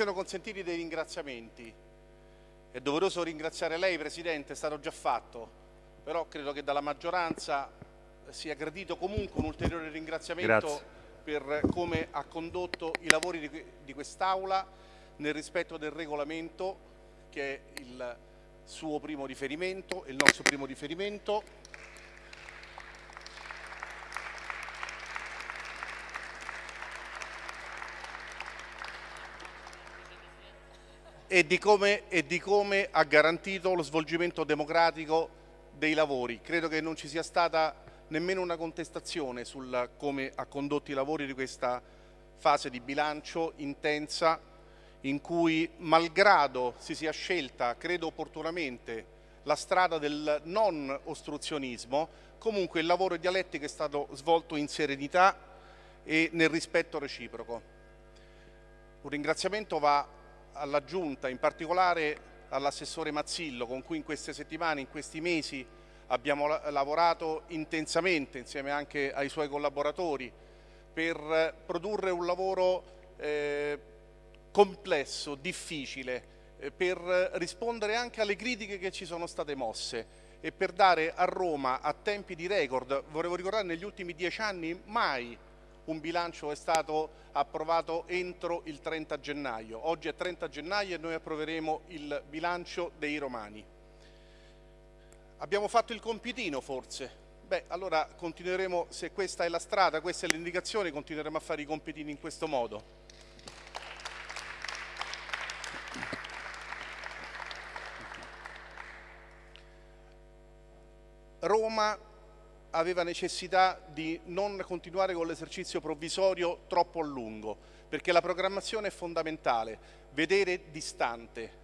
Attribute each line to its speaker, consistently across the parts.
Speaker 1: siano consentiti dei ringraziamenti. È doveroso ringraziare lei, Presidente, è stato già fatto, però credo che dalla maggioranza sia gradito comunque un ulteriore ringraziamento
Speaker 2: Grazie.
Speaker 1: per come ha condotto i lavori di, di quest'Aula nel rispetto del regolamento che è il suo primo riferimento, il nostro primo riferimento. E di, come, e di come ha garantito lo svolgimento democratico dei lavori. Credo che non ci sia stata nemmeno una contestazione sul come ha condotto i lavori di questa fase di bilancio intensa in cui, malgrado si sia scelta, credo opportunamente, la strada del non ostruzionismo, comunque il lavoro dialettico è stato svolto in serenità e nel rispetto reciproco. Un ringraziamento va alla Giunta, in particolare all'assessore Mazzillo, con cui in queste settimane, in questi mesi abbiamo lavorato intensamente insieme anche ai suoi collaboratori per produrre un lavoro eh, complesso, difficile, eh, per rispondere anche alle critiche che ci sono state mosse e per dare a Roma a tempi di record, volevo ricordare negli ultimi dieci anni mai un bilancio è stato approvato entro il 30 gennaio. Oggi è 30 gennaio e noi approveremo il bilancio dei romani. Abbiamo fatto il compitino forse? Beh, allora continueremo, se questa è la strada, questa è l'indicazione, continueremo a fare i compitini in questo modo. Roma aveva necessità di non continuare con l'esercizio provvisorio troppo a lungo, perché la programmazione è fondamentale, vedere distante,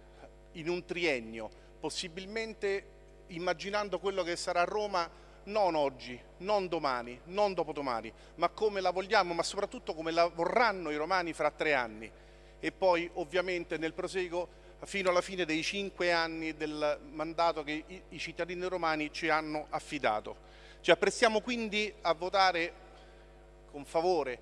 Speaker 1: in un triennio, possibilmente immaginando quello che sarà Roma non oggi, non domani, non dopodomani, ma come la vogliamo, ma soprattutto come la vorranno i romani fra tre anni. E poi ovviamente nel proseguo fino alla fine dei cinque anni del mandato che i, cittadini romani ci hanno affidato. Ci apprestiamo quindi a votare con favore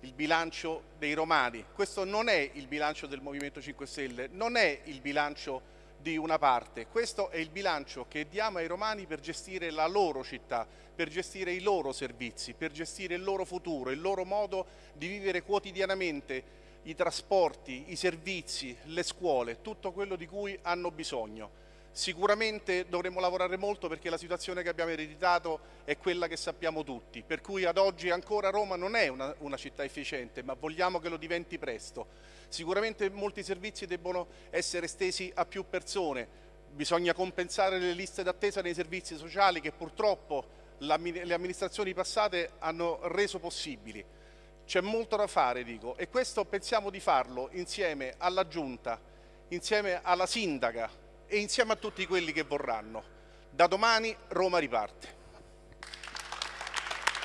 Speaker 1: il bilancio dei romani. Questo non è il bilancio del Movimento 5 Stelle, non è il bilancio di una parte, questo è il bilancio che diamo ai romani per gestire la loro città, per gestire i loro servizi, per gestire il loro futuro, il loro modo di vivere quotidianamente i trasporti, i servizi, le scuole, tutto quello di cui hanno bisogno. Sicuramente dovremo lavorare molto perché la situazione che abbiamo ereditato è quella che sappiamo tutti, per cui ad oggi ancora Roma non è una, una, città efficiente, ma vogliamo che lo diventi presto. Sicuramente molti servizi debbono essere estesi a più persone, bisogna compensare le liste d'attesa nei servizi sociali che purtroppo le amministrazioni passate hanno reso possibili. C'è molto da fare, dico, e questo pensiamo di farlo insieme alla Giunta, insieme alla Sindaca, e insieme a tutti quelli che vorranno. Da domani Roma riparte.